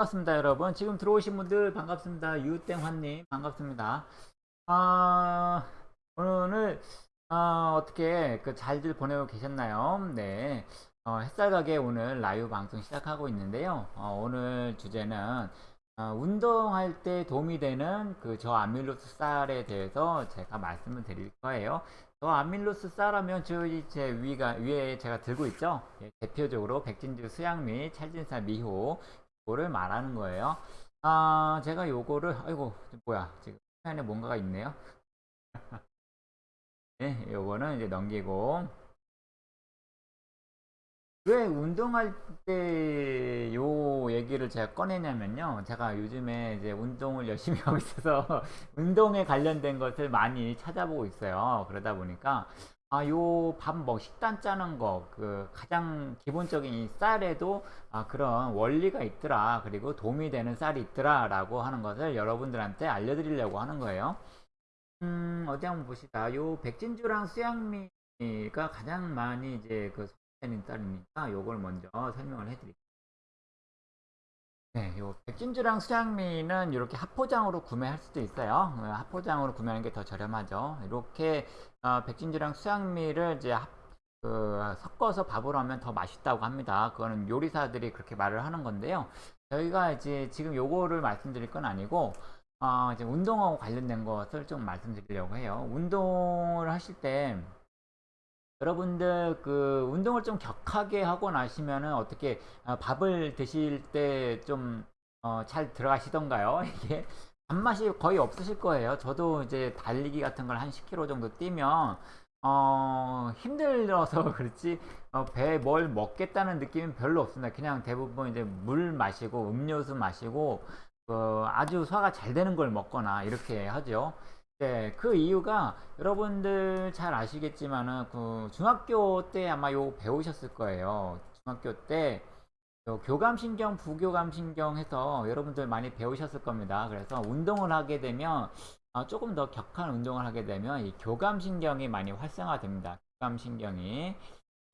반갑습니다 여러분. 지금 들어오신 분들 반갑습니다. 유땡환님 반갑습니다. 아 오늘 아, 어떻게 그 잘들 보내고 계셨나요? 네. 어, 햇살 가게 오늘 라이브 방송 시작하고 있는데요. 어, 오늘 주제는 어, 운동할 때 도움이 되는 그 저아밀로스 쌀에 대해서 제가 말씀을 드릴 거예요. 저아밀로스 쌀하면 저희 제 위가 위에 제가 들고 있죠? 예, 대표적으로 백진주 수양미 찰진살 미호 요 거를 말하는 거예요. 아, 제가 요거를, 아이고, 뭐야, 지금 화면에 뭔가가 있네요. 네, 요거는 이제 넘기고. 왜 운동할 때 요 얘기를 제가 꺼내냐면요. 제가 요즘에 이제 운동을 열심히 하고 있어서 운동에 관련된 것을 많이 찾아보고 있어요. 그러다 보니까 아, 요 밥 뭐 식단 짜는 거, 그 가장 기본적인 이 쌀에도 아, 그런 원리가 있더라. 그리고 도움이 되는 쌀이 있더라. 라고 하는 것을 여러분들한테 알려드리려고 하는 거예요. 음, 어디 한번 봅시다. 요 백진주랑 수양미가 가장 많이 이제 그 선되는 쌀이니까 요걸 먼저 설명을 해드릴게요. 네, 요 백진주랑 수양미는 이렇게 합포장으로 구매할 수도 있어요. 어, 합포장으로 구매하는 게 더 저렴하죠. 이렇게 어, 백진주랑 수양미를 이제 합, 그, 섞어서 밥으로 하면 더 맛있다고 합니다. 그거는 요리사들이 그렇게 말을 하는 건데요. 저희가 이제 지금 요거를 말씀드릴 건 아니고 어, 이제 운동하고 관련된 것을 좀 말씀드리려고 해요. 운동을 하실 때 여러분들 그 운동을 좀 격하게 하고 나시면은 어떻게 어, 밥을 드실 때좀 어, 잘 들어가시던가요? 이게 밥맛이 거의 없으실 거예요. 저도 이제 달리기 같은 걸 한 10km 정도 뛰면 어, 힘들어서 그렇지 어, 배에 뭘 먹겠다는 느낌은 별로 없습니다. 그냥 대부분 이제 물 마시고 음료수 마시고 어, 아주 소화가 잘 되는 걸 먹거나 이렇게 하죠. 네, 그 이유가 여러분들 잘 아시겠지만은 그 중학교 때 아마 요 배우셨을 거예요. 중학교 때 교감신경, 부교감신경 해서 여러분들 많이 배우셨을 겁니다. 그래서 운동을 하게 되면 어, 조금 더 격한 운동을 하게 되면 이 교감신경이 많이 활성화됩니다. 교감신경이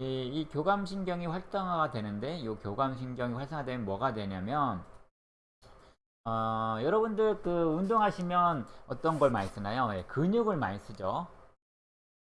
이, 이 교감신경이 활성화가 되는데 이 교감신경이 활성화되면 뭐가 되냐면 어, 여러분들 그 운동하시면 어떤 걸 많이 쓰나요? 예, 근육을 많이 쓰죠.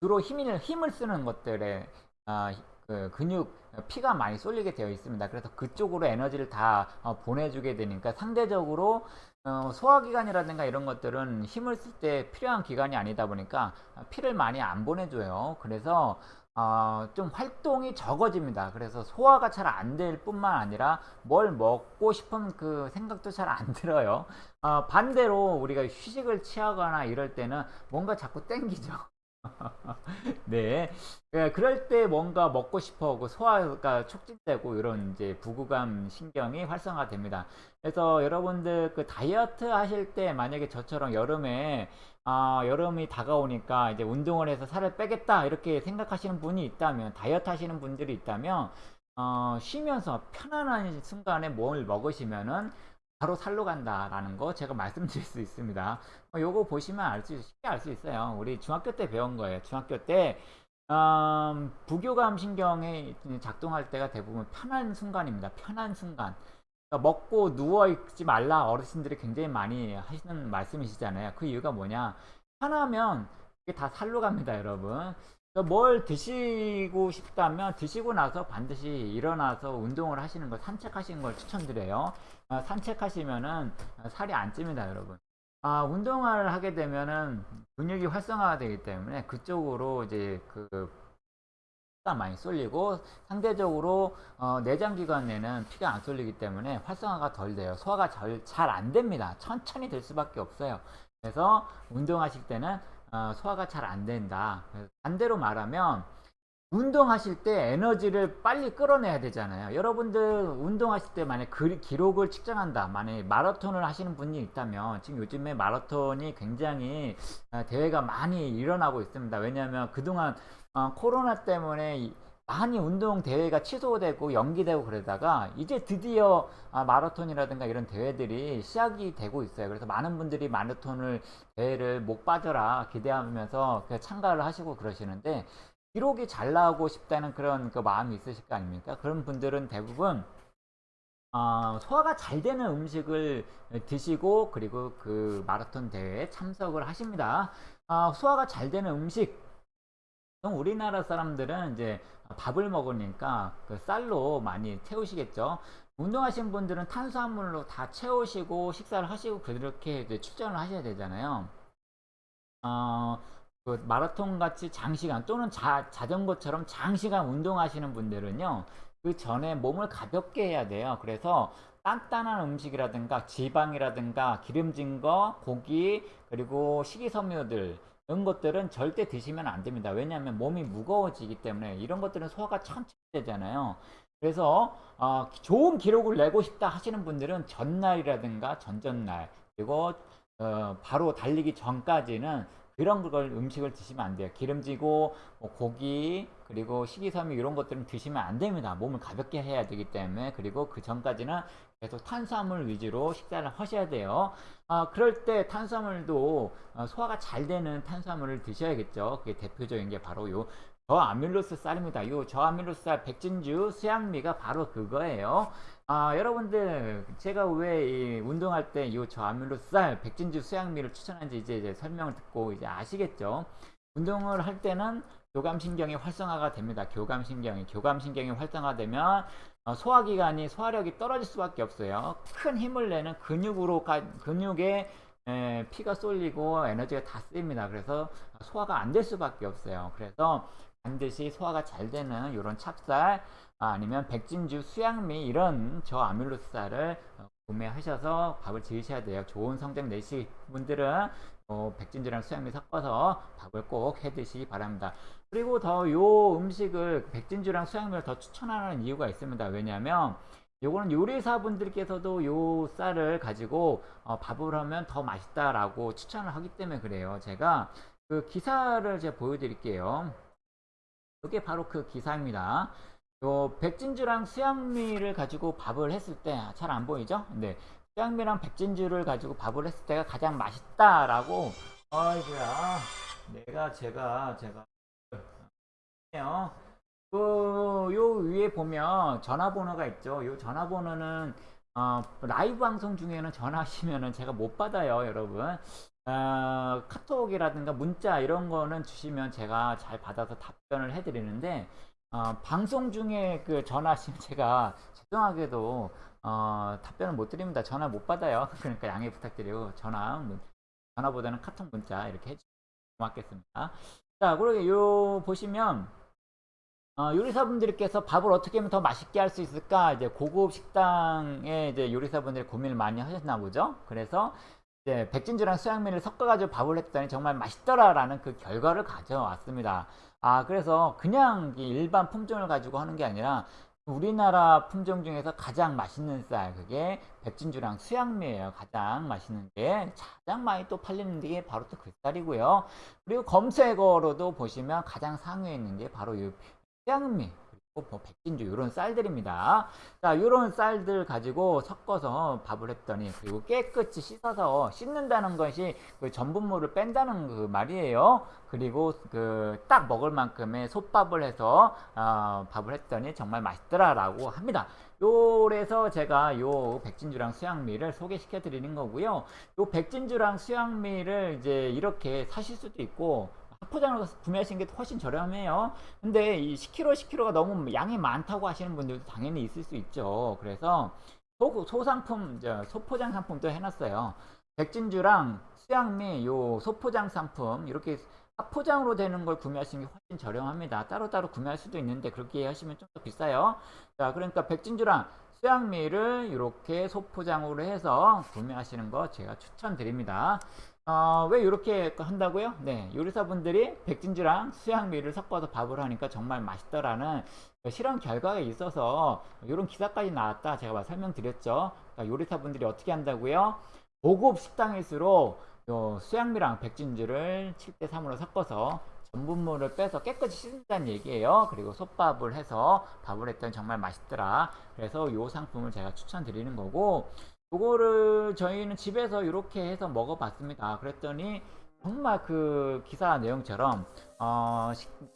주로 힘을, 힘을 쓰는 것들에 어, 그 근육 피가 많이 쏠리게 되어 있습니다. 그래서 그쪽으로 에너지를 다 어, 보내주게 되니까 상대적으로 어, 소화기관이라든가 이런 것들은 힘을 쓸 때 필요한 기관이 아니다 보니까 피를 많이 안 보내줘요. 그래서 어, 좀 활동이 적어집니다. 그래서 소화가 잘 안 될 뿐만 아니라 뭘 먹고 싶은 그 생각도 잘 안 들어요. 어, 반대로 우리가 휴식을 취하거나 이럴 때는 뭔가 자꾸 땡기죠. 네. 네. 그럴 때 뭔가 먹고 싶어 하고 소화가 촉진되고 이런 이제 부구감 신경이 활성화됩니다. 그래서 여러분들 그 다이어트 하실 때 만약에 저처럼 여름에 아, 여름이 다가오니까 이제 운동을 해서 살을 빼겠다 이렇게 생각하시는 분이 있다면 다이어트 하시는 분들이 있다면 어, 쉬면서 편안한 순간에 뭘 먹으시면은 바로 살로 간다라는 거 제가 말씀드릴 수 있습니다. 어, 요거 보시면 알 수, 쉽게 알 수 있어요. 우리 중학교 때 배운 거예요. 중학교 때, 음, 부교감 신경이 작동할 때가 대부분 편한 순간입니다. 편한 순간. 그러니까 먹고 누워있지 말라 어르신들이 굉장히 많이 하시는 말씀이시잖아요. 그 이유가 뭐냐. 편하면 이게 다 살로 갑니다, 여러분. 뭘 드시고 싶다면 드시고 나서 반드시 일어나서 운동을 하시는 걸 산책하시는 걸 추천드려요. 어, 산책하시면은 살이 안 찝니다, 여러분. 아, 운동을 하게 되면은 근육이 활성화가 되기 때문에 그쪽으로 이제 그 많이 쏠리고 상대적으로 어, 내장기관에는 피가 안 쏠리기 때문에 활성화가 덜 돼요. 소화가 잘 안 됩니다. 천천히 될 수밖에 없어요. 그래서 운동하실 때는 어, 소화가 잘 안 된다. 반대로 말하면 운동하실 때 에너지를 빨리 끌어내야 되잖아요. 여러분들 운동하실 때 만약 그 기록을 측정한다. 만약 마라톤을 하시는 분이 있다면 지금 요즘에 마라톤이 굉장히 어, 대회가 많이 일어나고 있습니다. 왜냐하면 그동안 어, 코로나 때문에 많이 운동 대회가 취소되고 연기되고 그러다가 이제 드디어 아, 마라톤이라든가 이런 대회들이 시작이 되고 있어요. 그래서 많은 분들이 마라톤을 대회를 못 빠져라 기대하면서 참가를 하시고 그러시는데 기록이 잘 나오고 싶다는 그런 그 마음이 있으실 거 아닙니까? 그런 분들은 대부분 어, 소화가 잘 되는 음식을 드시고 그리고 그 마라톤 대회에 참석을 하십니다. 어, 소화가 잘 되는 음식 우리나라 사람들은 이제 밥을 먹으니까 그 쌀로 많이 채우시겠죠. 운동하시는 분들은 탄수화물로 다 채우시고 식사를 하시고 그렇게 이제 출전을 하셔야 되잖아요. 어, 그 마라톤 같이 장시간 또는 자, 자전거처럼 장시간 운동하시는 분들은요. 그 전에 몸을 가볍게 해야 돼요. 그래서 단단한 음식이라든가 지방이라든가 기름진 거, 고기, 그리고 식이섬유들 이런 것들은 절대 드시면 안 됩니다. 왜냐하면 몸이 무거워지기 때문에 이런 것들은 소화가 천천히 되잖아요. 그래서 어, 좋은 기록을 내고 싶다 하시는 분들은 전날이라든가 전전날 그리고 어, 바로 달리기 전까지는 그런 걸 음식을 드시면 안 돼요. 기름지고 뭐 고기 그리고 식이섬유 이런 것들은 드시면 안 됩니다. 몸을 가볍게 해야 되기 때문에 그리고 그 전까지는 계속 탄수화물 위주로 식사를 하셔야 돼요. 아, 그럴 때 탄수화물도 어, 소화가 잘 되는 탄수화물을 드셔야겠죠. 그게 대표적인 게 바로 요 저아밀로스 쌀입니다. 요 저아밀로스 쌀 백진주 수양미가 바로 그거예요. 아, 여러분들 제가 왜 운동할 때 이 저아밀로스 쌀 백진주 수양미를 추천하는지 이제, 이제 설명을 듣고 이제 아시겠죠. 운동을 할 때는 교감신경이 활성화가 됩니다. 교감신경이 교감신경이 활성화되면 어, 소화기관이 소화력이 떨어질 수밖에 없어요. 큰 힘을 내는 근육으로 가, 근육에 에, 피가 쏠리고 에너지가 다 쓰입니다. 그래서 소화가 안 될 수밖에 없어요. 그래서 반드시 소화가 잘 되는 이런 찹쌀 아, 아니면 백진주, 수양미 이런 저아밀로스쌀을 어, 구매하셔서 밥을 지으셔야 돼요. 좋은 성적 내시 분들은 어, 백진주랑 수양미 섞어서 밥을 꼭 해 드시기 바랍니다. 그리고 더 요 음식을 백진주랑 수양미를 더 추천하는 이유가 있습니다. 왜냐하면 요거는 요리사 분들께서도 요 쌀을 가지고 어, 밥을 하면 더 맛있다라고 추천을 하기 때문에 그래요. 제가 그 기사를 제가 보여드릴게요. 이게 바로 그 기사입니다. 요 백진주랑 수양미를 가지고 밥을 했을 때 잘 안 보이죠? 네. 수양미랑 백진주를 가지고 밥을 했을 때가 가장 맛있다라고 아이고야 내가 제가 제가 해요. 그 요 위에 보면 전화번호가 있죠. 요 전화번호는 어, 라이브 방송 중에는 전화하시면은 제가 못 받아요, 여러분. 어, 카톡이라든가 문자 이런 거는 주시면 제가 잘 받아서 답변을 해드리는데 어, 방송 중에 그 전화하시면 제가 죄송하게도 어, 답변을 못 드립니다. 전화 못 받아요. 그러니까 양해 부탁드리고 전화 전화보다는 카톡 문자 이렇게 해주시면 고맙겠습니다. 자, 그리고 요 보시면 어, 요리사분들께서 밥을 어떻게 하면 더 맛있게 할 수 있을까? 이제 고급 식당에 이제 요리사분들이 고민을 많이 하셨나 보죠. 그래서 이제 백진주랑 수양미를 섞어가지고 밥을 했더니 정말 맛있더라라는 그 결과를 가져왔습니다. 아, 그래서 그냥 일반 품종을 가지고 하는 게 아니라 우리나라 품종 중에서 가장 맛있는 쌀, 그게 백진주랑 수양미예요. 가장 맛있는 게 가장 많이 또 팔리는 게 바로 또 그 쌀이고요. 그리고 검색어로도 보시면 가장 상위에 있는 게 바로 이 수양미 뭐 백진주 이런 쌀들입니다. 자, 이런 쌀들 가지고 섞어서 밥을 했더니 그리고 깨끗이 씻어서 씻는다는 것이 그 전분물을 뺀다는 그 말이에요. 그리고 그 딱 먹을 만큼의 솥밥을 해서 어, 밥을 했더니 정말 맛있더라라고 합니다. 요래서 제가 요 백진주랑 수양미를 소개시켜 드리는 거고요. 요 백진주랑 수양미를 이제 이렇게 사실 수도 있고 포장을 구매하시는 게 훨씬 저렴해요. 근데 이 10kg, 10kg가 너무 양이 많다고 하시는 분들도 당연히 있을 수 있죠. 그래서 소, 소상품, 소포장 상품도 해놨어요. 백진주랑 수양미, 요 소포장 상품 이렇게 포장으로 되는 걸 구매하시는 게 훨씬 저렴합니다. 따로따로 구매할 수도 있는데 그렇게 하시면 좀 더 비싸요. 자, 그러니까 백진주랑 수양미를 이렇게 소포장으로 해서 구매하시는 거 제가 추천드립니다. 어, 왜 이렇게 한다고요? 네, 요리사분들이 백진주랑 수양미를 섞어서 밥을 하니까 정말 맛있더라는 그 실험 결과가 있어서 이런 기사까지 나왔다 제가 설명드렸죠. 그러니까 요리사분들이 어떻게 한다고요? 고급 식당일수록 수양미랑 백진주를 7대 3으로 섞어서 전분물을 빼서 깨끗이 씻는다는 얘기예요. 그리고 솥밥을 해서 밥을 했더니 정말 맛있더라. 그래서 이 상품을 제가 추천드리는 거고 요거를 저희는 집에서 이렇게 해서 먹어봤습니다. 그랬더니 정말 그 기사 내용처럼 어,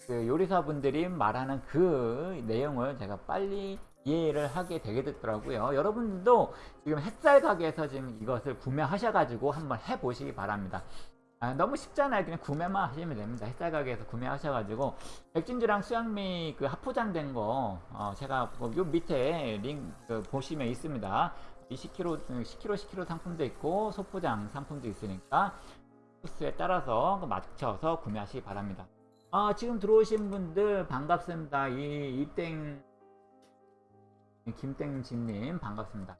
그 요리사분들이 말하는 그 내용을 제가 빨리 이해를 하게 되게 됐더라고요. 여러분들도 지금 햇살 가게에서 지금 이것을 구매하셔가지고 한번 해보시기 바랍니다. 아, 너무 쉽잖아요. 그냥 구매만 하시면 됩니다. 햇살 가게에서 구매하셔가지고 백진주랑 수양미 그 합포장된 거 어, 제가 뭐요 밑에 링크 그 보시면 있습니다. 20kg, 10kg, 10kg 상품도 있고 소포장 상품도 있으니까 코스에 따라서 그 맞춰서 구매하시기 바랍니다. 아, 지금 들어오신 분들 반갑습니다. 이 이땡 김땡진님 반갑습니다.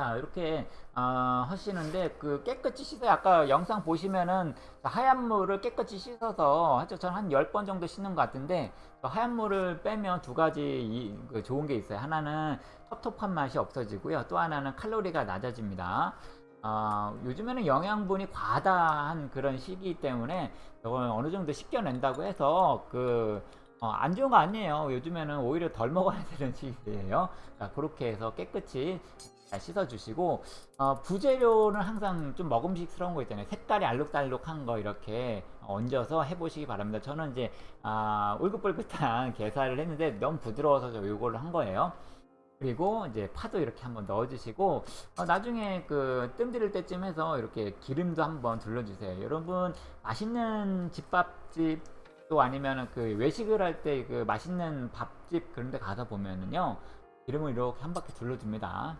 자 이렇게 어, 하시는데 그 깨끗이 씻어요. 아까 영상 보시면은 하얀 물을 깨끗이 씻어서 하죠. 저는 한 10번 정도 씻는 것 같은데 그 하얀 물을 빼면 두 가지 이, 그 좋은 게 있어요. 하나는 텁텁한 맛이 없어지고요. 또 하나는 칼로리가 낮아집니다. 어, 요즘에는 영양분이 과다한 그런 시기 때문에 이걸 어느 정도 씻겨낸다고 해서 그 어, 안 좋은 거 아니에요. 요즘에는 오히려 덜 먹어야 되는 시기예요. 자, 그렇게 해서 깨끗이 잘 씻어주시고 어, 부재료는 항상 좀 먹음직스러운 거 있잖아요. 색깔이 알록달록한 거 이렇게 얹어서 해보시기 바랍니다. 저는 이제 아, 울긋불긋한 게살을 했는데 너무 부드러워서 저 이걸로 한 거예요. 그리고 이제 파도 이렇게 한번 넣어주시고 어, 나중에 그 뜸 들일 때쯤 해서 이렇게 기름도 한번 둘러주세요. 여러분 맛있는 집밥집 또 아니면은 그 외식을 할 때 그 맛있는 밥집 그런 데 가서 보면은요 기름을 이렇게 한 바퀴 둘러줍니다.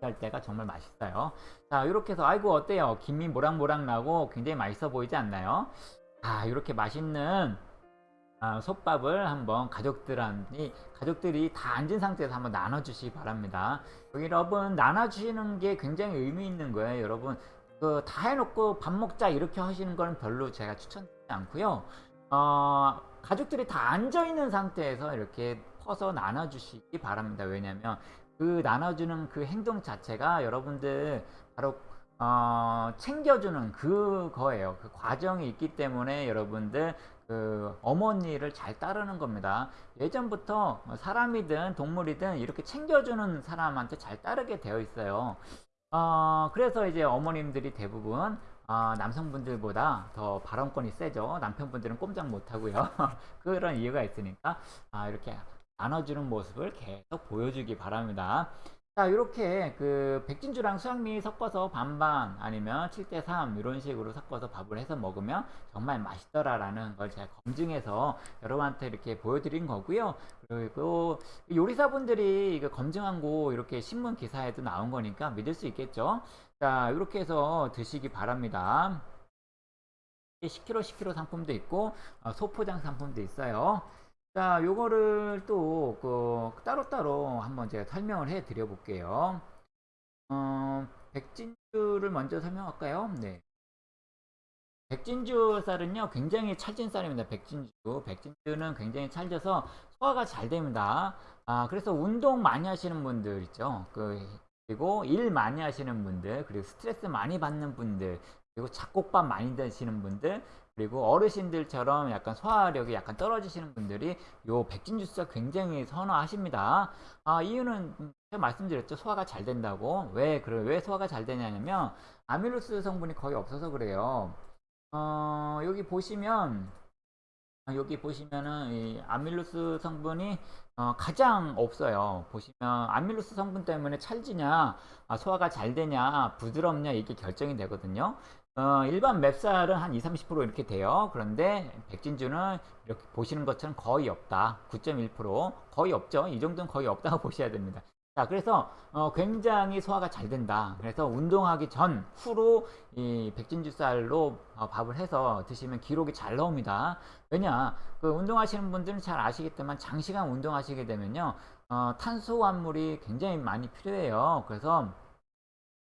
할 때가 정말 맛있어요. 자 이렇게 해서 아이고 어때요? 김이 모락모락 나고 굉장히 맛있어 보이지 않나요? 자 이렇게 맛있는 아, 솥밥을 한번 가족들한테 가족들이 다 앉은 상태에서 한번 나눠주시기 바랍니다. 여기 여러분 나눠주시는 게 굉장히 의미 있는 거예요, 여러분. 그 다 해놓고 밥 먹자 이렇게 하시는 건 별로 제가 추천드리지 않고요. 어, 가족들이 다 앉아 있는 상태에서 이렇게 퍼서 나눠주시기 바랍니다. 왜냐하면 그 나눠주는 그 행동 자체가 여러분들 바로 어, 챙겨주는 그거예요. 그 과정이 있기 때문에 여러분들 그 어머니를 잘 따르는 겁니다. 예전부터 사람이든 동물이든 이렇게 챙겨주는 사람한테 잘 따르게 되어 있어요. 어, 그래서 이제 어머님들이 대부분 어, 남성분들보다 더 발언권이 세죠. 남편분들은 꼼짝 못하고요. 그런 이유가 있으니까 아, 이렇게 나눠주는 모습을 계속 보여주기 바랍니다. 자 이렇게 그 백진주랑 수양미 섞어서 반반 아니면 7대3 이런 식으로 섞어서 밥을 해서 먹으면 정말 맛있더라 라는 걸 제가 검증해서 여러분한테 이렇게 보여드린 거고요. 그리고 요리사분들이 이거 검증한 거 이렇게 신문 기사에도 나온 거니까 믿을 수 있겠죠? 자 이렇게 해서 드시기 바랍니다. 10kg 10kg 상품도 있고 어, 소포장 상품도 있어요 자, 요거를 또, 그, 따로따로 한번 제가 설명을 해 드려 볼게요. 어, 백진주를 먼저 설명할까요? 네. 백진주 쌀은요, 굉장히 찰진 쌀입니다. 백진주. 백진주는 굉장히 찰져서 소화가 잘 됩니다. 아, 그래서 운동 많이 하시는 분들 있죠. 그, 그리고 일 많이 하시는 분들, 그리고 스트레스 많이 받는 분들, 그리고 잡곡밥 많이 드시는 분들, 그리고 어르신들처럼 약간 소화력이 약간 떨어지시는 분들이 요 백진 주스가 굉장히 선호하십니다. 아, 이유는 제가 말씀드렸죠. 소화가 잘 된다고. 왜, 그래, 왜 소화가 잘 되냐면, 아밀로스 성분이 거의 없어서 그래요. 어, 여기 보시면, 아, 여기 보시면은 이 아밀로스 성분이 어, 가장 없어요. 보시면 아밀로스 성분 때문에 찰지냐, 아, 소화가 잘 되냐, 부드럽냐 이게 결정이 되거든요. 어, 일반 맵쌀은 한 20, 30% 이렇게 돼요. 그런데 백진주는 이렇게 보시는 것처럼 거의 없다. 9.1% 거의 없죠. 이 정도는 거의 없다고 보셔야 됩니다. 자, 그래서 어, 굉장히 소화가 잘 된다. 그래서 운동하기 전, 후로 이 백진주 쌀로 어, 밥을 해서 드시면 기록이 잘 나옵니다. 왜냐, 그 운동하시는 분들은 잘 아시겠지만 장시간 운동하시게 되면요, 어, 탄수화물이 굉장히 많이 필요해요. 그래서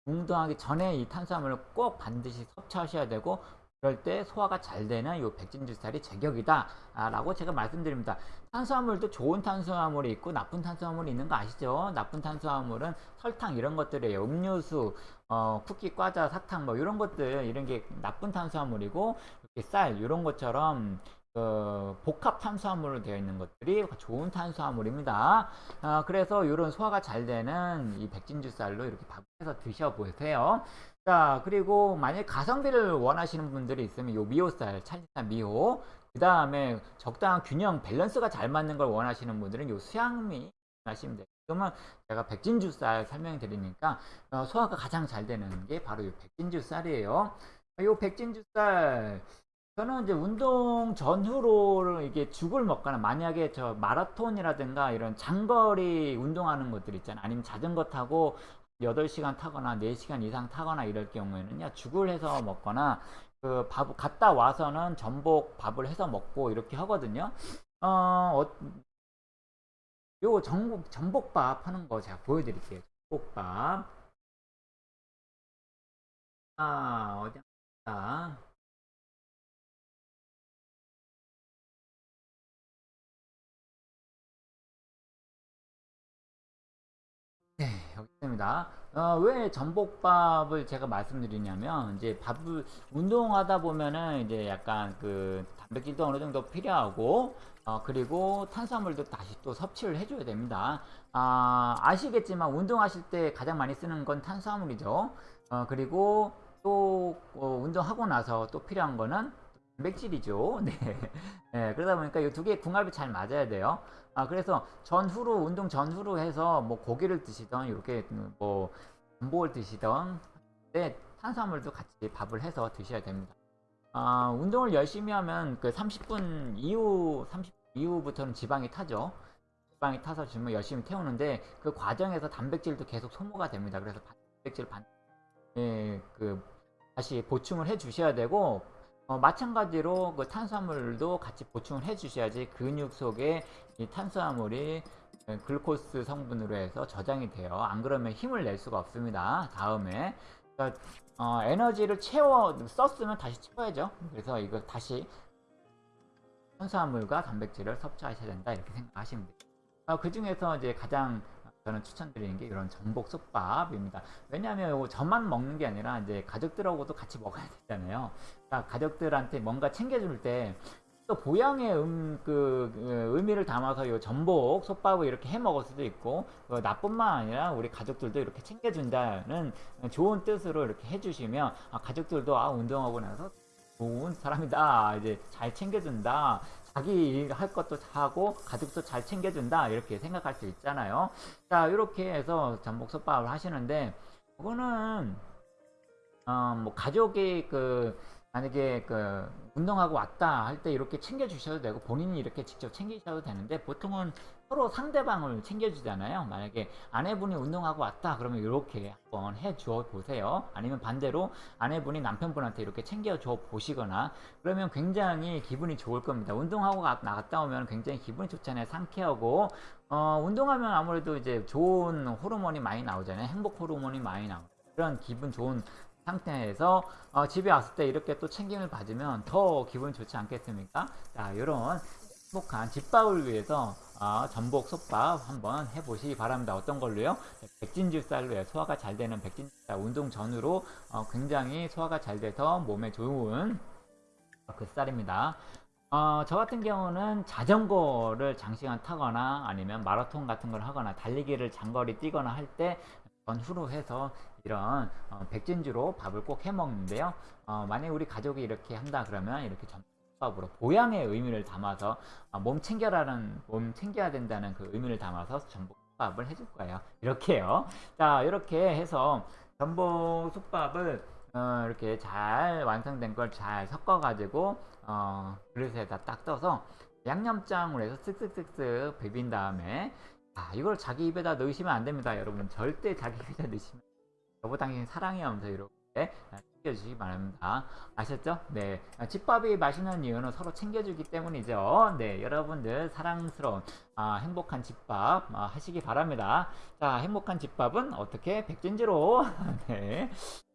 운동하기 전에 이 탄수화물을 꼭 반드시 섭취하셔야 되고 그럴 때 소화가 잘 되는 이 백진주쌀이 제격이다 라고 제가 말씀드립니다. 탄수화물도 좋은 탄수화물이 있고 나쁜 탄수화물이 있는 거 아시죠? 나쁜 탄수화물은 설탕 이런 것들이에요. 음료수 어, 쿠키 과자 사탕 뭐 이런 것들 이런 게 나쁜 탄수화물이고 이렇게 쌀 이런 것처럼 그 복합 탄수화물로 되어 있는 것들이 좋은 탄수화물입니다. 어, 그래서 이런 소화가 잘 되는 이 백진주 쌀로 이렇게 밥해서 드셔보세요. 자, 그리고 만약 가성비를 원하시는 분들이 있으면 요 미호쌀, 찰진쌀 미호, 그 다음에 적당한 균형, 밸런스가 잘 맞는 걸 원하시는 분들은 요 수양미 하시면 돼요. 그러면 제가 백진주 쌀 설명드리니까 어, 소화가 가장 잘 되는 게 바로 이 백진주 쌀이에요. 이 백진주 쌀 저는 이제 운동 전후로 이게 죽을 먹거나 만약에 저 마라톤이라든가 이런 장거리 운동하는 것들 있잖아요. 아니면 자전거 타고 8시간 타거나 4시간 이상 타거나 이럴 경우에는요. 죽을 해서 먹거나 그 밥 갔다 와서는 전복 밥을 해서 먹고 이렇게 하거든요. 어, 어 요 전복 전복밥 하는 거 제가 보여 드릴게요. 전복밥. 아, 어디 아. 있습니다. 어, 왜 전복밥을 제가 말씀드리냐면, 이제 밥을, 운동하다 보면은 이제 약간 그 단백질도 어느 정도 필요하고, 어, 그리고 탄수화물도 다시 또 섭취를 해줘야 됩니다. 아, 아시겠지만 운동하실 때 가장 많이 쓰는 건 탄수화물이죠. 어, 그리고 또 어, 운동하고 나서 또 필요한 거는 단백질이죠. 네. 네, 그러다 보니까 이 두개 궁합이 잘 맞아야 돼요. 아, 그래서 전후로, 운동 전후로 해서 뭐 고기를 드시던, 이렇게 뭐 전복을 드시던, 네, 탄수화물도 같이 밥을 해서 드셔야 됩니다. 아, 운동을 열심히 하면 그 30분 이후, 30분 이후부터는 지방이 타죠. 지방이 타서 주면 열심히 태우는데 그 과정에서 단백질도 계속 소모가 됩니다. 그래서 단백질 반, 예, 그 다시 보충을 해 주셔야 되고 어, 마찬가지로 그 탄수화물도 같이 보충을 해 주셔야지 근육 속에 이 탄수화물이 글루코스 성분으로 해서 저장이 돼요. 안 그러면 힘을 낼 수가 없습니다. 다음에 그러니까 어, 에너지를 채워 썼으면 다시 채워야죠. 그래서 이거 다시 탄수화물과 단백질을 섭취하셔야 된다 이렇게 생각하시면 돼요. 어, 그 중에서 이제 가장 저는 추천드리는 게 이런 전복 솥밥입니다. 왜냐하면 저만 먹는 게 아니라 이제 가족들하고도 같이 먹어야 되잖아요. 그러니까 가족들한테 뭔가 챙겨줄 때 또 보양의 음, 그, 그, 의미를 담아서 이 전복 솥밥을 이렇게 해 먹을 수도 있고 그 나뿐만 아니라 우리 가족들도 이렇게 챙겨준다는 좋은 뜻으로 이렇게 해주시면 아, 가족들도 아 운동하고 나서 좋은 사람이다 이제 잘 챙겨준다 자기 할 것도 하고 가족도 잘 챙겨준다 이렇게 생각할 수 있잖아요. 자 이렇게 해서 전복솥밥을 하시는데 그거는 어 뭐 가족이 그 만약에 그 운동하고 왔다 할 때 이렇게 챙겨 주셔도 되고 본인이 이렇게 직접 챙기셔도 되는데 보통은 서로 상대방을 챙겨주잖아요. 만약에 아내분이 운동하고 왔다 그러면 이렇게 한번 해줘 보세요. 아니면 반대로 아내분이 남편분한테 이렇게 챙겨줘 보시거나 그러면 굉장히 기분이 좋을 겁니다. 운동하고 나갔다 오면 굉장히 기분이 좋잖아요. 상쾌하고 어, 운동하면 아무래도 이제 좋은 호르몬이 많이 나오잖아요. 행복 호르몬이 많이 나오고 그런 기분 좋은 상태에서 어, 집에 왔을 때 이렇게 또 챙김을 받으면 더 기분 좋지 않겠습니까? 자, 이런 행복한 집밥을 위해서 어, 전복 솥밥 한번 해보시기 바랍니다. 어떤 걸로요? 백진주 쌀로 소화가 잘 되는 백진주 쌀 운동 전후로 어, 굉장히 소화가 잘 돼서 몸에 좋은 그 쌀입니다. 어, 저 같은 경우는 자전거를 장시간 타거나 아니면 마라톤 같은 걸 하거나 달리기를 장거리 뛰거나 할 때 전후로 해서 이런 어, 백진주로 밥을 꼭 해 먹는데요. 어, 만약 우리 가족이 이렇게 한다 그러면 이렇게 전 밥으로 보양의 의미를 담아서 어, 몸 챙겨라는 몸 챙겨야 된다는 그 의미를 담아서 전복 솥밥을 해줄 거예요. 이렇게요. 자 이렇게 해서 전복 솥밥을 어, 이렇게 잘 완성된 걸 잘 섞어 가지고 어, 그릇에다 딱 떠서 양념장으로 해서 쓱쓱쓱쓱 비빈 다음에 아, 이걸 자기 입에다 넣으시면 안 됩니다 여러분 절대 자기 입에다 넣으시면 여보 당신 사랑해 하면서 이렇게 챙겨주시기 바랍니다. 아셨죠? 네. 집밥이 맛있는 이유는 서로 챙겨주기 때문이죠. 네. 여러분들 사랑스러운 아, 행복한 집밥 아, 하시기 바랍니다. 자, 행복한 집밥은 어떻게? 백진지로 네.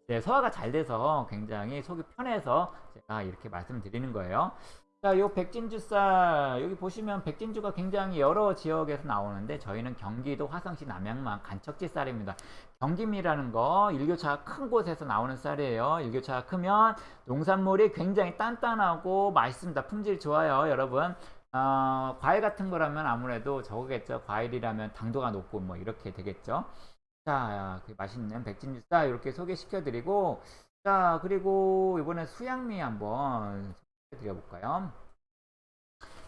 네, 소화가 잘 돼서 굉장히 속이 편해서 제가 이렇게 말씀드리는 거예요. 자, 요 백진주 쌀 여기 보시면 백진주가 굉장히 여러 지역에서 나오는데 저희는 경기도 화성시 남양만 간척지 쌀입니다. 경김이라는 거 일교차가 큰 곳에서 나오는 쌀이에요. 일교차가 크면 농산물이 굉장히 단단하고 맛있습니다. 품질 좋아요, 여러분. 어, 과일 같은 거라면 아무래도 저거겠죠. 과일이라면 당도가 높고 뭐 이렇게 되겠죠. 자, 그 맛있는 백진주 쌀 이렇게 소개시켜 드리고 자, 그리고 이번에 수양미 한번 드려볼까요?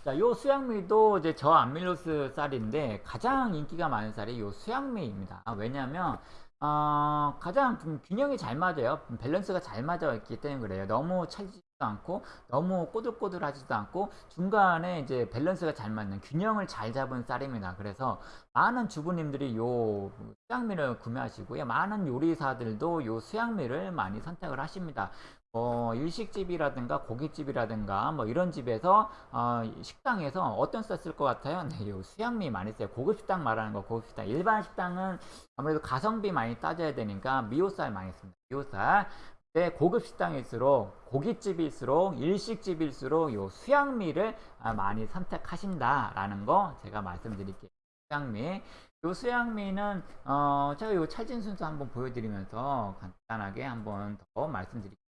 자, 요 수양미도 이제 저 아밀로스 쌀인데 가장 인기가 많은 쌀이 요 수양미입니다. 아, 왜냐면 어, 가장 좀 균형이 잘 맞아요. 밸런스가 잘 맞아 있기 때문에 그래요. 너무 찰지도 않고 너무 꼬들꼬들하지도 않고 중간에 이제 밸런스가 잘 맞는 균형을 잘 잡은 쌀입니다. 그래서 많은 주부님들이 요 수양미를 구매하시고요. 많은 요리사들도 요 수양미를 많이 선택을 하십니다. 어, 일식집이라든가 고깃집이라든가 뭐 이런 집에서 어, 식당에서 어떤 쌀쓸것 같아요? 네, 요 수양미 많이 써요. 고급 식당 말하는 거 고급 식당. 일반 식당은 아무래도 가성비 많이 따져야 되니까 미오쌀 많이 씁니다. 미오쌀. 네, 고급 식당일수록 고깃집일수록 일식집일수록 요 수양미를 아, 많이 선택하신다라는 거 제가 말씀드릴게요. 수양미. 요 수양미는 어, 제가 요 찰진 순서 한번 보여드리면서 간단하게 한번 더 말씀드릴게요.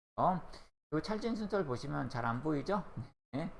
요 찰진 순서를 보시면 잘 안 보이죠? 네.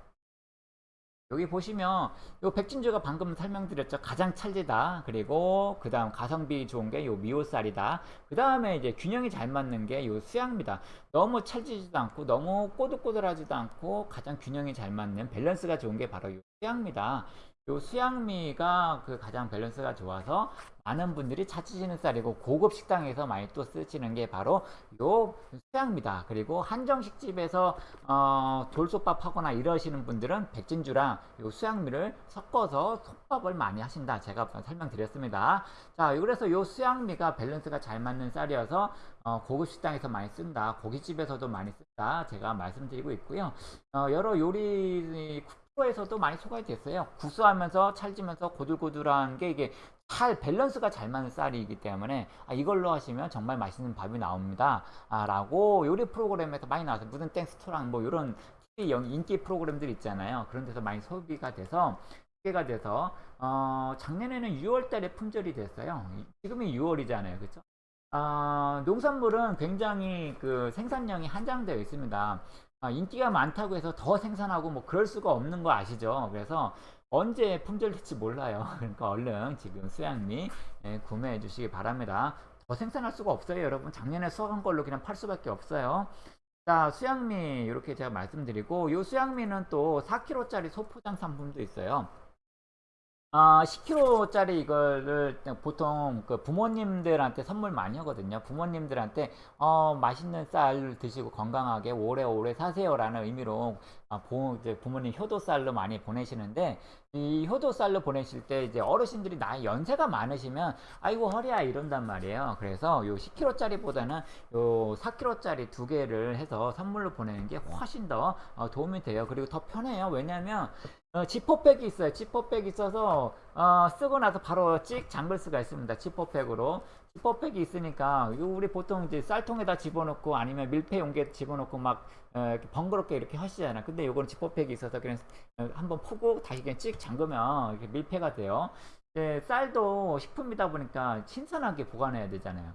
여기 보시면 요 백진주가 방금 설명드렸죠. 가장 찰지다. 그리고 그 다음 가성비 좋은 게요 미오쌀이다. 그 다음에 이제 균형이 잘 맞는 게요 수양미다. 너무 찰지지도 않고 너무 꼬들꼬들하지도 않고 가장 균형이 잘 맞는 밸런스가 좋은 게 바로 요 수양미다 요 수양미가 그 가장 밸런스가 좋아서 많은 분들이 찾으시는 쌀이고 고급 식당에서 많이 또 쓰시는 게 바로 요 수양미다. 그리고 한정식 집에서 어, 돌솥밥 하거나 이러시는 분들은 백진주랑 요 수양미를 섞어서 솥밥을 많이 하신다. 제가 설명드렸습니다. 자, 그래서 요 수양미가 밸런스가 잘 맞는 쌀이어서 어, 고급 식당에서 많이 쓴다. 고깃집에서도 많이 쓴다. 제가 말씀드리고 있고요. 어, 여러 요리 에서도 많이 소개가 됐어요. 구수하면서 찰지면서 고들고들한 게 이게 잘 밸런스가 잘 맞는 쌀이기 때문에 아, 이걸로 하시면 정말 맛있는 밥이 나옵니다. 아, 라고 요리 프로그램에서 많이 나와서 무슨 땡스토랑 뭐 이런 인기 프로그램들 있잖아요. 그런 데서 많이 소비가 돼서 소개가 돼서 어, 작년에는 6월 달에 품절이 됐어요. 지금이 6월이잖아요. 그렇죠? 아, 농산물은 굉장히 그 생산량이 한정되어 있습니다. 아, 인기가 많다고 해서 더 생산하고 뭐 그럴 수가 없는 거 아시죠? 그래서 언제 품절될지 몰라요. 그러니까 얼른 지금 수양미 예, 구매해 주시기 바랍니다. 더 생산할 수가 없어요, 여러분. 작년에 수확한 걸로 그냥 팔 수밖에 없어요. 자, 수양미 이렇게 제가 말씀드리고 이 수양미는 또 4kg짜리 소포장 상품도 있어요. 아, 10kg짜리 이거를 보통 그 부모님들한테 선물 많이 하거든요. 부모님들한테 어, 맛있는 쌀 드시고 건강하게 오래오래 사세요라는 의미로 아, 부, 이제 부모님 효도쌀로 많이 보내시는데 이 효도쌀로 보내실 때 이제 어르신들이 나이 연세가 많으시면 아이고 허리야 이런단 말이에요. 그래서 요 10kg짜리보다는 요 4kg짜리 두 개를 해서 선물로 보내는 게 훨씬 더 어, 도움이 돼요. 그리고 더 편해요. 왜냐면 어, 지퍼백이 있어요. 지퍼백이 있어서 어, 쓰고 나서 바로 찍 잠글 수가 있습니다. 지퍼백으로 지퍼백이 있으니까 우리 보통 이제 쌀통에다 집어넣고 아니면 밀폐 용기에 집어넣고 막 어, 번거롭게 이렇게 하시잖아요. 근데 요거는 지퍼백이 있어서 그냥 어, 한번 푸고 다시 그냥 찍 잠그면 이렇게 밀폐가 돼요. 예, 쌀도 식품이다 보니까 신선하게 보관해야 되잖아요.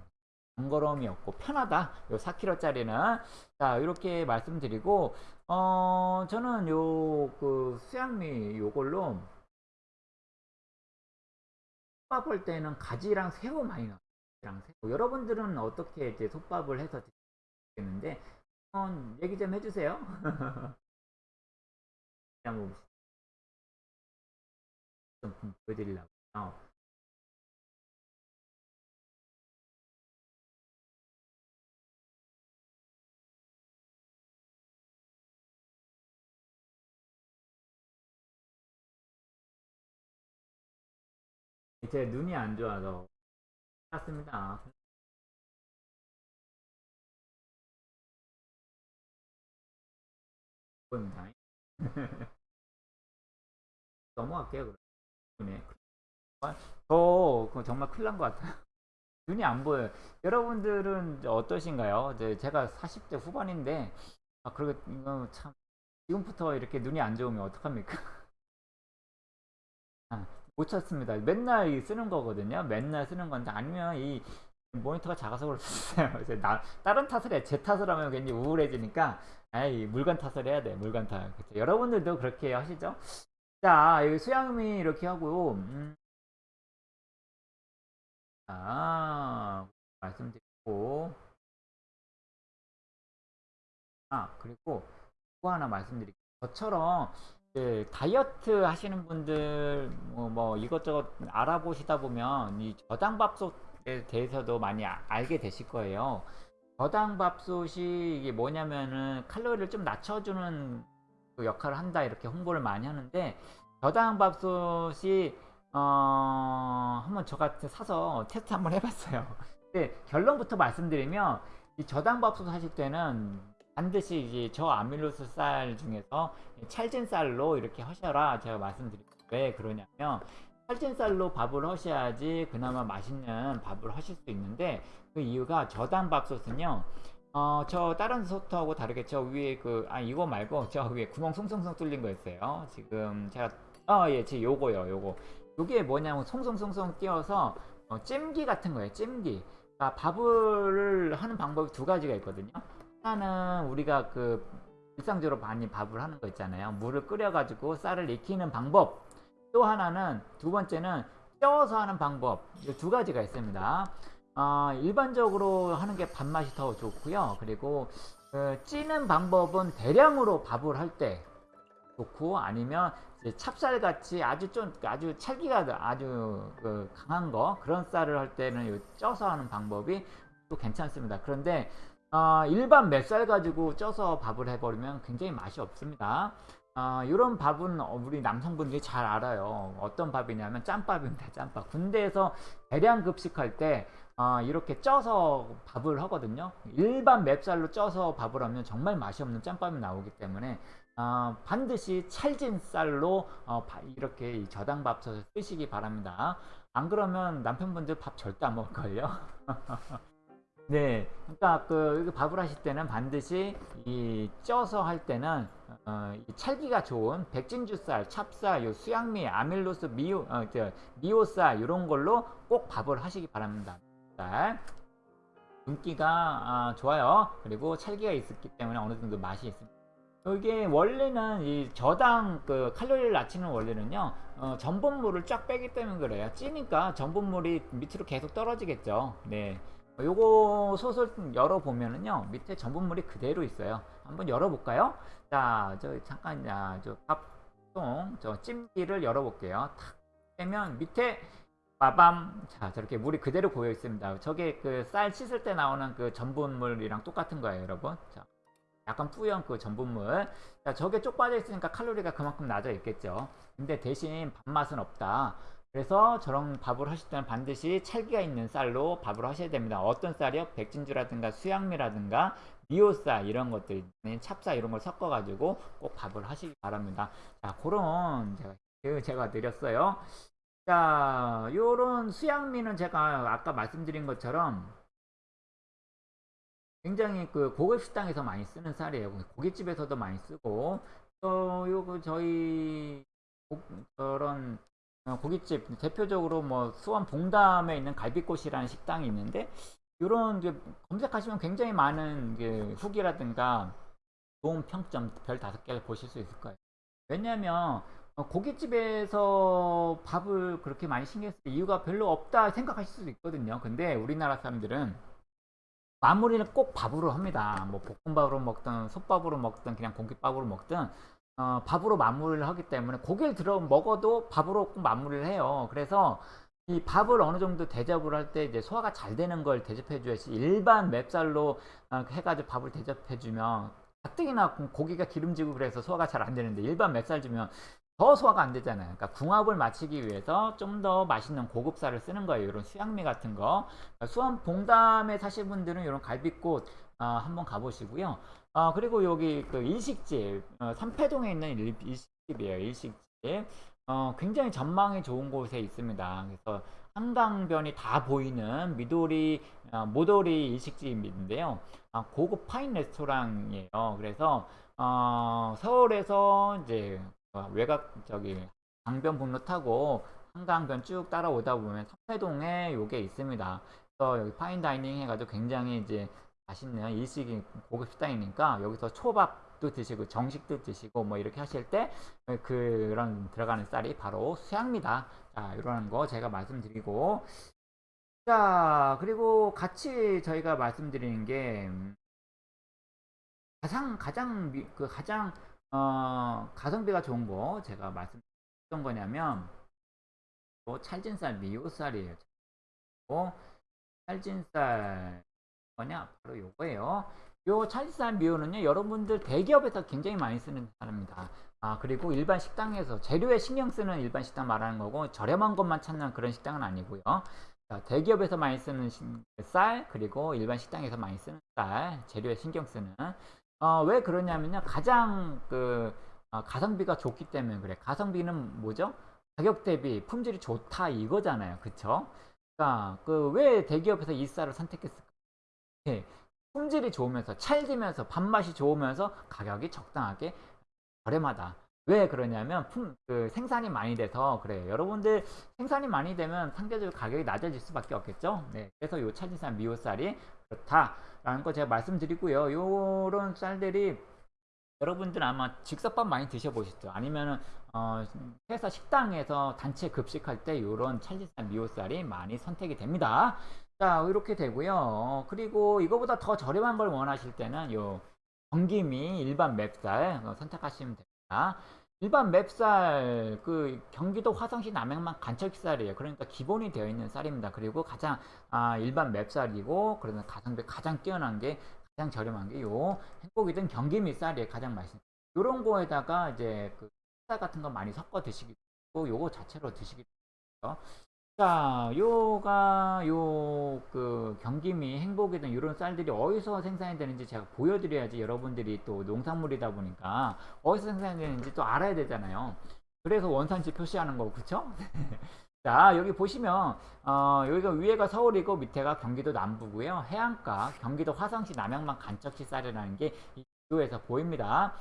번거로움이 없고 편하다. 요 4kg짜리는 자 이렇게 말씀드리고 어 저는 요 그 수양미 요걸로 할 때는 가지랑 새우 많이 넣어요. 새우. 여러분들은 어떻게 이제 솥밥을 해서 드시겠는데 한번 얘기 좀 해주세요. 한번 좀 보여드리려고. 어. 제 눈이 안 좋아서 샀습니다. 보입니다. 넘어갈게요. 그럼. 저 정말 큰일 난 것 같아요. 눈이 안 보여요. 여러분들은 어떠신가요? 제가 40대 후반인데 아 그리고 참 지금부터 이렇게 눈이 안 좋으면 어떡합니까? 아, 못 찾습니다. 맨날 쓰는 거거든요. 맨날 쓰는 건데 아니면 이 모니터가 작아서 있어요. 그래서 나, 다른 탓을 해. 제 탓을 하면 괜히 우울해지니까 에이 물건 탓을 해야 돼. 물건 탓. 그쵸? 여러분들도 그렇게 하시죠? 자, 여기 수양미 이렇게 하고 음. 자, 말씀드리고 아, 그리고 또 하나 말씀드릴게요. 저처럼 그 다이어트 하시는 분들 뭐, 뭐 이것저것 알아보시다 보면 이 저당 밥솥에 대해서도 많이 아- 알게 되실 거예요. 저당 밥솥이 이게 뭐냐면은 칼로리를 좀 낮춰주는 그 역할을 한다 이렇게 홍보를 많이 하는데 저당 밥솥이 어 한번 저 같은 사서 테스트 한번 해봤어요. 근데 결론부터 말씀드리면 이 저당 밥솥 하실 때는 반드시 이제 저 아밀로스 쌀 중에서 찰진 쌀로 이렇게 하셔라 제가 말씀드릴게요. 왜 그러냐면 찰진 쌀로 밥을 하셔야지 그나마 맛있는 밥을 하실 수 있는데 그 이유가 저당 밥솥은요. 어, 저 다른 소트하고 다르게 저 위에 그, 아, 이거 말고 저 위에 구멍 송송송 뚫린 거 있어요. 지금 제가, 아, 예, 제 요거요, 요거. 요게 뭐냐면 송송송송 띄어서 어, 찜기 같은 거예요, 찜기. 그러니까 밥을 하는 방법이 두 가지가 있거든요. 하나는 우리가 그 일상적으로 많이 밥을 하는 거 있잖아요. 물을 끓여가지고 쌀을 익히는 방법. 또 하나는 두 번째는 쪄서 하는 방법. 이 두 가지가 있습니다. 어, 일반적으로 하는 게 밥맛이 더 좋고요. 그리고 그 찌는 방법은 대량으로 밥을 할 때 좋고 아니면 찹쌀같이 아주 좀 아주 찰기가 아주 그 강한 거 그런 쌀을 할 때는 요 쪄서 하는 방법이 또 괜찮습니다. 그런데 어, 일반 맵쌀 가지고 쪄서 밥을 해버리면 굉장히 맛이 없습니다. 어, 이런 밥은 어, 우리 남성분들이 잘 알아요. 어떤 밥이냐면 짬밥입니다. 짬밥. 군대에서 대량 급식할 때 어, 이렇게 쪄서 밥을 하거든요. 일반 맵쌀로 쪄서 밥을 하면 정말 맛이 없는 짬밥이 나오기 때문에 어, 반드시 찰진 쌀로 어, 바- 이렇게 이 저당밥솥을 쓰시기 바랍니다. 안 그러면 남편분들 밥 절대 안 먹을걸요. 네, 그러니까 그 밥을 하실 때는 반드시 이 쪄서 할 때는 어, 이 찰기가 좋은 백진주쌀, 찹쌀, 요 수양미, 아밀로스, 미오, 어, 저, 미오쌀 이런 걸로 꼭 밥을 하시기 바랍니다. 쌀. 윤기가 아, 좋아요. 그리고 찰기가 있었기 때문에 어느 정도 맛이 있습니다. 이게 원래는 이 저당 그 칼로리를 낮추는 원리는요 어, 전분물을 쫙 빼기 때문에 그래요 찌니까 전분물이 밑으로 계속 떨어지겠죠 네 어, 요거 솥을 열어보면은요 밑에 전분물이 그대로 있어요 한번 열어볼까요 자저 잠깐 저 밥통 저 찜기를 열어볼게요 탁 빼면 밑에 빠밤 자 저렇게 물이 그대로 고여 있습니다 저게 그 쌀 씻을 때 나오는 그 전분물이랑 똑같은 거예요 여러분 자 약간 뿌연 그 전분물. 자, 저게 쪽 빠져 있으니까 칼로리가 그만큼 낮아 있겠죠. 근데 대신 밥맛은 없다. 그래서 저런 밥을 하실 때는 반드시 찰기가 있는 쌀로 밥을 하셔야 됩니다. 어떤 쌀이요? 백진주라든가 수양미라든가 미오쌀 이런 것들, 찹쌀 이런 걸 섞어가지고 꼭 밥을 하시기 바랍니다. 자, 그런 제가 그 제가 드렸어요. 자, 요런 수양미는 제가 아까 말씀드린 것처럼 굉장히 그 고급 식당에서 많이 쓰는 쌀이에요. 고깃집에서도 많이 쓰고 또 요거 저희 어, 고깃집 대표적으로 뭐 수원 봉담에 있는 갈비꽃이라는 식당이 있는데 이런 검색하시면 굉장히 많은 그 후기라든가 좋은 평점 별 다섯 개를 보실 수 있을 거예요. 왜냐하면 어, 고깃집에서 밥을 그렇게 많이 신경 쓸 이유가 별로 없다 생각하실 수도 있거든요. 근데 우리나라 사람들은 마무리는 꼭 밥으로 합니다. 뭐 볶음밥으로 먹든 솥밥으로 먹든 그냥 공깃밥으로 먹든 어, 밥으로 마무리를 하기 때문에 고기를 들어 먹어도 밥으로 꼭 마무리를 해요. 그래서 이 밥을 어느 정도 대접을 할 때 이제 소화가 잘 되는 걸 대접해 줘야지 일반 맵쌀로 어, 해가지고 밥을 대접해 주면 가뜩이나 고기가 기름지고 그래서 소화가 잘 안 되는데 일반 맵쌀 주면 더 소화가 안 되잖아요. 그러니까 궁합을 맞추기 위해서 좀 더 맛있는 고급쌀을 쓰는 거예요. 이런 수양미 같은 거. 그러니까 수원 봉담에 사실 분들은 이런 갈비꽃 어, 한번 가보시고요. 어, 그리고 여기 그 일식집 어, 삼패동에 있는 일, 일식집이에요. 일식집. 어, 굉장히 전망이 좋은 곳에 있습니다. 그래서 한강변이 다 보이는 미도리 어, 모도리 일식집인데요. 아, 고급 파인 레스토랑이에요. 그래서 어, 서울에서 이제 어, 외곽 저기 강변북로 타고 한강변 쭉 따라오다 보면 삼패동에 요게 있습니다. 그래서 여기 파인 다이닝 해가지고 굉장히 이제 맛있는 일식이 고급 식당이니까 여기서 초밥도 드시고 정식도 드시고 뭐 이렇게 하실 때 그런 들어가는 쌀이 바로 수양미다. 자, 이러는 거 제가 말씀드리고 자, 그리고 같이 저희가 말씀드리는 게 음, 가장 가장 미- 그 가장 어, 가성비가 좋은 거 제가 말씀드렸던 거냐면 요 찰진쌀 미오쌀이에요. 요 찰진쌀 뭐냐? 바로 요거예요. 요 찰진쌀 미오는요 여러분들 대기업에서 굉장히 많이 쓰는 쌀입니다. 아 그리고 일반 식당에서 재료에 신경 쓰는 일반 식당 말하는 거고 저렴한 것만 찾는 그런 식당은 아니고요. 자, 대기업에서 많이 쓰는 시- 쌀 그리고 일반 식당에서 많이 쓰는 쌀 재료에 신경 쓰는. 어, 왜 그러냐면요. 가장 그 어, 가성비가 좋기 때문에 그래. 가성비는 뭐죠? 가격 대비 품질이 좋다 이거잖아요. 그쵸? 그러니까 그 왜 대기업에서 이 쌀을 선택했을까 예, 품질이 좋으면서 찰지면서 밥맛이 좋으면서 가격이 적당하게 저렴하다. 왜 그러냐면 품, 그 생산이 많이 돼서 그래요. 여러분들 생산이 많이 되면 상대적으로 가격이 낮아질 수밖에 없겠죠. 네, 그래서 요 찰진쌀 미오쌀이 그렇다라는 거 제가 말씀드리고요. 요런 쌀들이 여러분들 아마 즉석밥 많이 드셔보셨죠? 아니면은 어, 회사 식당에서 단체 급식할 때 요런 찰진쌀 미오쌀이 많이 선택이 됩니다. 자, 이렇게 되고요. 어, 그리고 이거보다 더 저렴한 걸 원하실 때는 요 경기미 일반 맵쌀 어, 선택하시면 됩니다. 일반 맵쌀 그 경기도 화성시 남양만 간척쌀이에요. 그러니까 기본이 되어 있는 쌀입니다. 그리고 가장 아, 일반 맵쌀이고 그러면 가성비 가장 뛰어난 게 가장 저렴한 게 요 행복이든 경기미 쌀이에요. 가장 맛있는. 요런 거에다가 이제 그 쌀 같은 거 많이 섞어 드시기도 하고 요거 자체로 드시기도 하고요. 자, 요가 요 그 경기미 행복이든 이런 쌀들이 어디서 생산이 되는지 제가 보여드려야지 여러분들이 또 농산물이다 보니까 어디서 생산이 되는지 또 알아야 되잖아요. 그래서 원산지 표시하는 거고 그쵸? 자 여기 보시면 어, 여기가 위에가 서울이고 밑에가 경기도 남부고요. 해안가 경기도 화성시 남양만 간척시 쌀이라는 게이 비교에서 보입니다.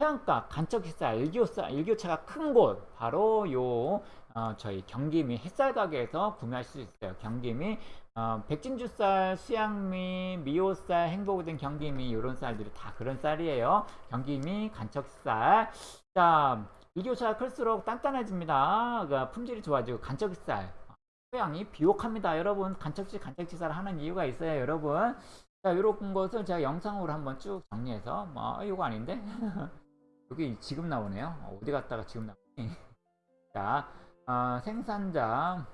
해안가 간척시 쌀 일교쌀 일교차가 큰 곳 바로 요 어, 저희 경기미 햇살 가게에서 구매하실 수 있어요. 경기미 어, 백진주쌀, 수양미, 미오쌀, 행복우등 경기미 이런 쌀들이 다 그런 쌀이에요. 경기미, 간척쌀. 자, 일교차가 클수록 단단해집니다. 그 품질이 좋아지고 간척쌀. 토양이 비옥합니다. 여러분 간척지 간척지쌀 하는 이유가 있어요. 여러분. 자, 이런 것을 제가 영상으로 한번 쭉 정리해서 뭐 이거 아닌데? 여기 지금 나오네요. 어, 어디 갔다가 지금 나오니? 자, 어, 생산자.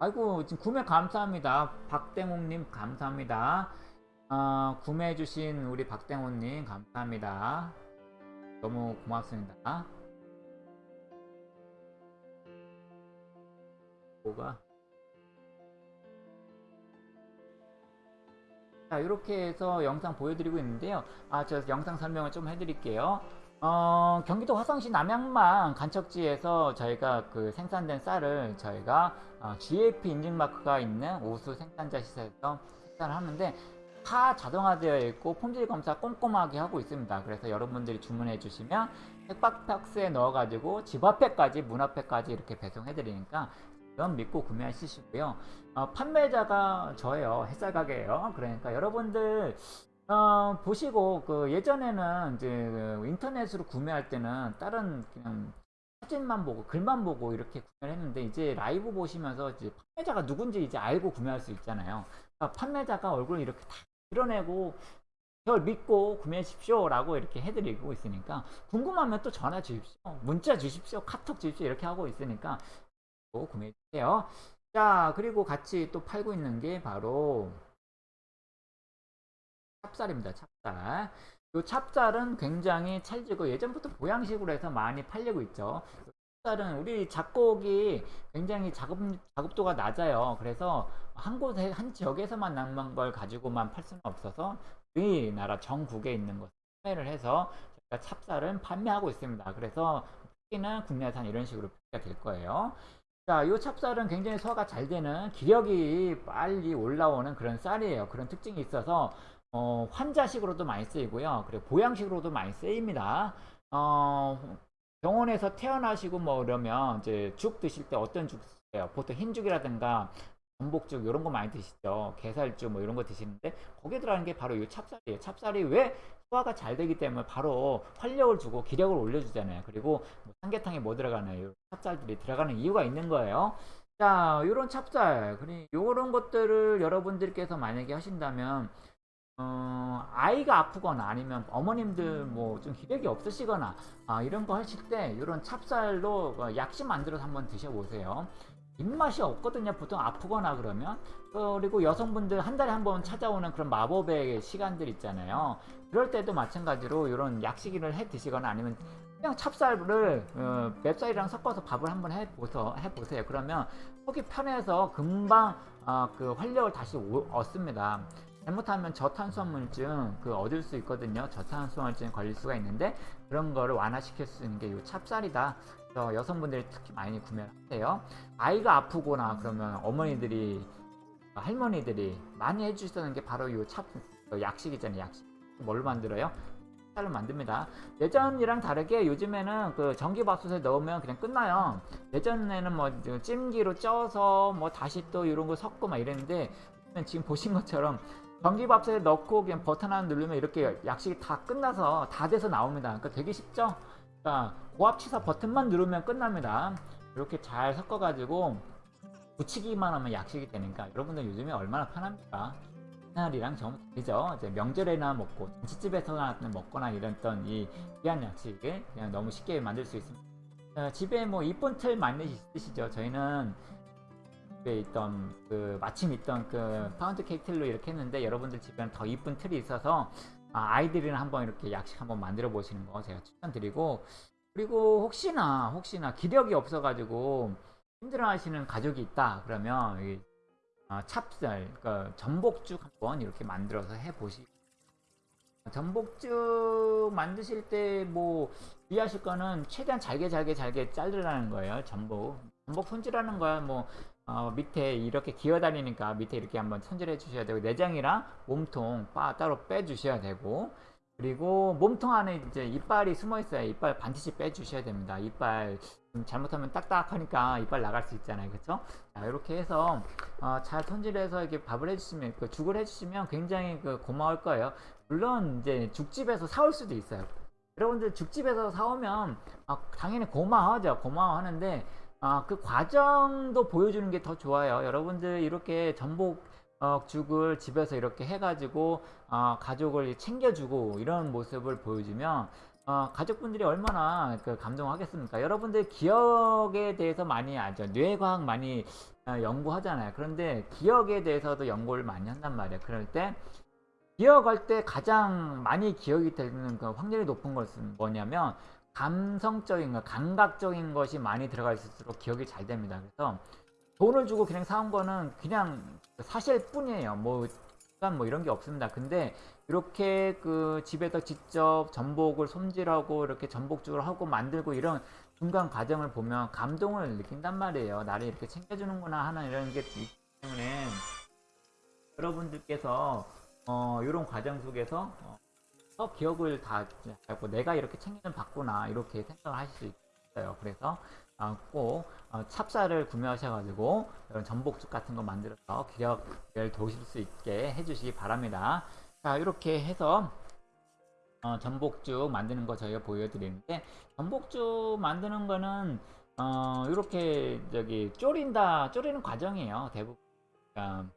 아이고, 지금 구매 감사합니다. 박땡옥님 감사합니다. 어, 구매해주신 우리 박땡옥님 감사합니다. 너무 고맙습니다. 뭐가? 자, 이렇게 해서 영상 보여드리고 있는데요. 아, 저 영상 설명을 좀 해드릴게요. 어, 경기도 화성시 남양만 간척지에서 저희가 그 생산된 쌀을 저희가 어, GAP 인증 마크가 있는 우수 생산자 시설에서 생산을 하는데 다 자동화되어 있고 품질 검사 꼼꼼하게 하고 있습니다. 그래서 여러분들이 주문해 주시면 택박박스에 넣어가지고 집 앞에까지 문 앞에까지 이렇게 배송해 드리니까 면 믿고 구매하시고요. 어, 판매자가 저예요. 햇살 가게예요. 그러니까 여러분들 어, 보시고 그 예전에는 이제 그 인터넷으로 구매할 때는 다른 그냥 사진만 보고 글만 보고 이렇게 구매를 했는데 이제 라이브 보시면서 이제 판매자가 누군지 이제 알고 구매할 수 있잖아요. 그러니까 판매자가 얼굴을 이렇게 다 드러내고 저를 믿고 구매하십시오 라고 이렇게 해드리고 있으니까 궁금하면 또 전화 주십시오, 문자 주십시오, 카톡 주십시오 이렇게 하고 있으니까 또 구매해 주세요. 자 그리고 같이 또 팔고 있는 게 바로 찹쌀입니다. 찹쌀. 이 찹쌀은 굉장히 찰지고 예전부터 보양식으로 해서 많이 팔리고 있죠. 찹쌀은 우리 작곡이 굉장히 작업, 작업도가 낮아요. 그래서 한 곳에, 한 지역에서만 남은 걸 가지고만 팔 수는 없어서 우리나라 전국에 있는 것을 판매를 해서 저희가 찹쌀은 판매하고 있습니다. 그래서 특히나 국내산 이런 식으로 표기가 될 거예요. 자, 이 찹쌀은 굉장히 소화가 잘 되는 기력이 빨리 올라오는 그런 쌀이에요. 그런 특징이 있어서 어, 환자식으로도 많이 쓰이고요. 그리고 보양식으로도 많이 쓰입니다. 어, 병원에서 태어나시고 뭐 이러면 이제 죽 드실 때 어떤 죽 드세요? 보통 흰죽이라든가 전복죽 이런 거 많이 드시죠. 게살죽 뭐 이런 거 드시는데 거기에 들어가는 게 바로 이 찹쌀이에요. 찹쌀이 왜 소화가 잘 되기 때문에 바로 활력을 주고 기력을 올려주잖아요. 그리고 뭐 삼계탕에 뭐 들어가나요? 찹쌀들이 들어가는 이유가 있는 거예요. 자, 요런 찹쌀, 그리고 요런 것들을 여러분들께서 만약에 하신다면 어, 아이가 아프거나 아니면 어머님들 뭐 좀 기력이 없으시거나 아, 이런 거 하실 때 이런 찹쌀로 어, 약식 만들어서 한번 드셔보세요. 입맛이 없거든요. 보통 아프거나 그러면 어, 그리고 여성분들 한 달에 한 번 찾아오는 그런 마법의 시간들 있잖아요. 그럴 때도 마찬가지로 이런 약식을 해 드시거나 아니면 그냥 찹쌀을 어, 맵쌀이랑 섞어서 밥을 한번 해보서, 해보세요. 그러면 속이 편해서 금방 어, 그 활력을 다시 오- 얻습니다. 잘못하면 저탄수화물증 그 얻을 수 있거든요. 저탄수화물증 걸릴 수가 있는데 그런 거를 완화시킬 수 있는 게 이 찹쌀이다. 그래서 여성분들이 특히 많이 구매를 하세요. 아이가 아프거나 그러면 어머니들이 할머니들이 많이 해주시는 게 바로 이 찹, 그 약식. 뭘로 만들어요? 쌀로 만듭니다. 예전이랑 다르게 요즘에는 그 전기밥솥에 넣으면 그냥 끝나요. 예전에는 뭐 찜기로 쪄서 뭐 다시 또 이런 거 섞고 막 이랬는데 지금 보신 것처럼 전기밥솥에 넣고 그냥 버튼 하나 누르면 이렇게 약식이 다 끝나서 다 돼서 나옵니다. 그러니까 되게 쉽죠? 그러니까 고압 취사 버튼만 누르면 끝납니다. 이렇게 잘 섞어가지고 붙이기만 하면 약식이 되니까 여러분들 요즘에 얼마나 편합니까? 옛날이랑 좀 다르죠. 이제 명절에나 먹고 김치집에서나 먹거나 이랬던 이 귀한 약식을 그냥 너무 쉽게 만들 수 있습니다. 어, 집에 뭐 이쁜 틀 많이 있으시죠? 저희는 있던 그 마침 있던 그 파운드 케이크 틀로 이렇게 했는데 여러분들 집에는 더 이쁜 틀이 있어서 아, 아이들이랑 한번 이렇게 약식 한번 만들어 보시는 거 제가 추천드리고 그리고 혹시나 혹시나 기력이 없어 가지고 힘들어 하시는 가족이 있다 그러면 이 아, 찹쌀, 그러니까 전복죽 한번 이렇게 만들어서 해 보시. 전복죽 만드실 때 뭐 주의하실 거는 최대한 잘게 잘게 잘게 자르라는 거예요. 전복. 전복 손질하는 거야 뭐 어, 밑에 이렇게 기어다니니까 밑에 이렇게 한번 손질해 주셔야 되고 내장이랑 몸통 빠 따로 빼 주셔야 되고 그리고 몸통 안에 이제 이빨이 숨어 있어요. 이빨 반드시 빼 주셔야 됩니다. 이빨 좀 잘못하면 딱딱하니까 이빨 나갈 수 있잖아요. 그렇죠? 자, 이렇게 해서 어, 잘 손질해서 이렇게 밥을 해주시면 그 죽을 해주시면 굉장히 그 고마울 거예요. 물론 이제 죽집에서 사올 수도 있어요. 여러분들 죽집에서 사오면 아, 당연히 고마워하죠. 고마워하는데 아, 그 과정도 보여주는 게 더 좋아요. 여러분들 이렇게 전복 어, 죽을 집에서 이렇게 해가지고 어, 가족을 챙겨주고 이런 모습을 보여주면 어, 가족분들이 얼마나 그 감동하겠습니까? 여러분들 기억에 대해서 많이 알죠. 뇌과학 많이 어, 연구하잖아요. 그런데 기억에 대해서도 연구를 많이 한단 말이에요. 그럴 때 기억할 때 가장 많이 기억이 되는 그 확률이 높은 것은 뭐냐면 감성적인 거, 감각적인 것이 많이 들어가 있을수록 기억이 잘 됩니다. 그래서 돈을 주고 그냥 사온 거는 그냥 사실 뿐이에요. 뭐, 뭐 이런 게 없습니다. 근데 이렇게 그 집에서 직접 전복을 손질하고 이렇게 전복죽을 하고 만들고 이런 중간 과정을 보면 감동을 느낀단 말이에요. 나를 이렇게 챙겨주는구나 하는 이런 게 있기 때문에 여러분들께서 어, 이런 과정 속에서 어, 더 기억을 다 하고 내가 이렇게 챙기는 받구나 이렇게 생각을 하실 수 있어요. 그래서 어, 꼭 어, 찹쌀을 구매하셔가지고 이런 전복죽 같은 거 만들어서 기력을 도실 수 있게 해주시기 바랍니다. 자 이렇게 해서 어, 전복죽 만드는 거 저희가 보여드리는데 전복죽 만드는 거는 어, 이렇게 저기 졸인다 졸이는 과정이에요 대부분 그러니까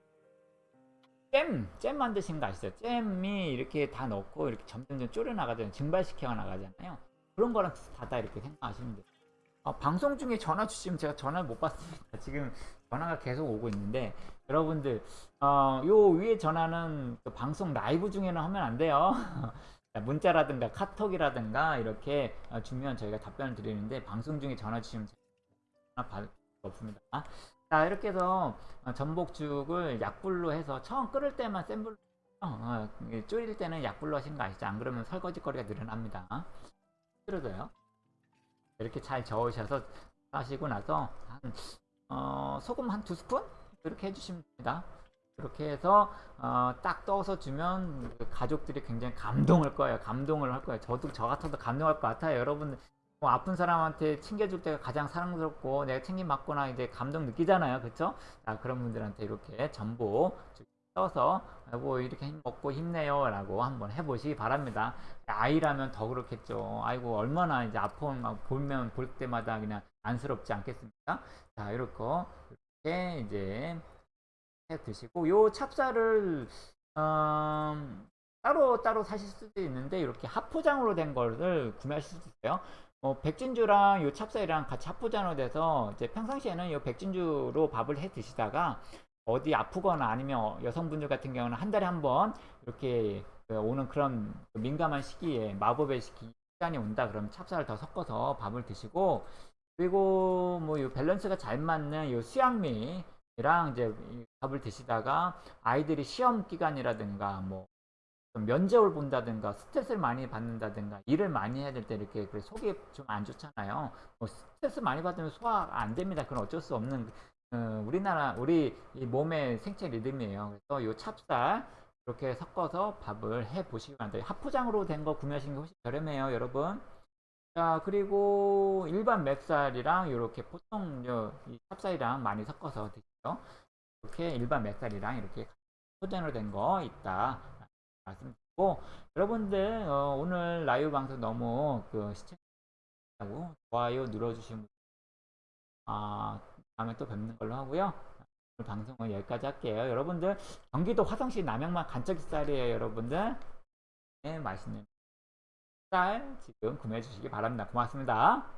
잼, 잼 만드시는 거 아시죠? 잼이 이렇게 다 넣고 이렇게 점점점 졸여 나가잖아요. 증발시켜 나가잖아요. 그런 거랑 비슷하다 이렇게 생각하시면 돼요. 어, 방송 중에 전화 주시면 제가 전화를 못 받습니다. 지금 전화가 계속 오고 있는데 여러분들 어, 요 위에 전화는 그 방송 라이브 중에는 하면 안 돼요. 문자라든가 카톡이라든가 이렇게 어, 주면 저희가 답변을 드리는데 방송 중에 전화 주시면 전화 받을 수 없습니다. 자 이렇게 해서 어, 전복죽을 약불로 해서 처음 끓을 때만 센 불로 어, 이게 졸일 때는 약불로 하시는 거 아시죠? 안 그러면 설거지거리가 늘어납니다. 힘들어져요. 이렇게 잘 저으셔서 하시고 나서 한, 어, 소금 한 두 스푼 이렇게 해주시면 됩니다. 이렇게 해서 어, 딱 떠서 주면 그 가족들이 굉장히 감동할 거예요. 감동을 할 거예요. 저도 저 같아도 감동할 것 같아요. 여러분 뭐 아픈 사람한테 챙겨줄 때가 가장 사랑스럽고 내가 챙김 받거나 이제 감동 느끼잖아요. 그렇죠? 자 그런 분들한테 이렇게 전복 떠서 아이고 이렇게 힘 먹고 힘내요 라고 한번 해보시기 바랍니다. 아이라면 더 그렇겠죠. 아이고 얼마나 이제 아픈 막 보면 볼 때마다 그냥 안쓰럽지 않겠습니까? 자 이렇게 이렇게 이제 해 드시고 요 찹쌀을 음, 따로 따로 사실 수도 있는데 이렇게 합포장으로 된 거를 구매하실 수 있어요. 어, 백진주랑 요 찹쌀이랑 같이 합포장으로 돼서 이제 평상시에는 요 백진주로 밥을 해 드시다가 어디 아프거나 아니면 여성분들 같은 경우는 한 달에 한 번 이렇게 그 오는 그런 민감한 시기에 마법의 시간이 온다 그러면 찹쌀을 더 섞어서 밥을 드시고 그리고 뭐 요 밸런스가 잘 맞는 요 수양미랑 이제 이 밥을 드시다가 아이들이 시험 기간이라든가 뭐좀 면접을 본다든가 스트레스를 많이 받는다든가 일을 많이 해야 될 때 이렇게 그 속이 좀 안 좋잖아요. 뭐 스트레스 많이 받으면 소화가 안 됩니다. 그건 어쩔 수 없는 어, 우리나라 우리 이 몸의 생체 리듬이에요. 그래서 요 찹쌀 이렇게 섞어서 밥을 해 보시기 바랍니다. 합포장으로 된 거 구매하시는 게 훨씬 저렴해요, 여러분. 자, 그리고 일반 맵쌀이랑 이렇게 보통 요, 이 찹쌀이랑 많이 섞어서 드세요. 이렇게 일반 맵쌀이랑 이렇게 포장으로 된 거 있다. 말씀드리고, 여러분들, 어, 오늘 라이브 방송 너무 그 시청하고 좋아요 눌러주시면, 아, 다음에 또 뵙는 걸로 하고요. 오늘 방송은 여기까지 할게요. 여러분들, 경기도 화성시 남양만 간척이 쌀이에요, 여러분들. 네, 맛있는 쌀 지금 구매해 주시기 바랍니다. 고맙습니다.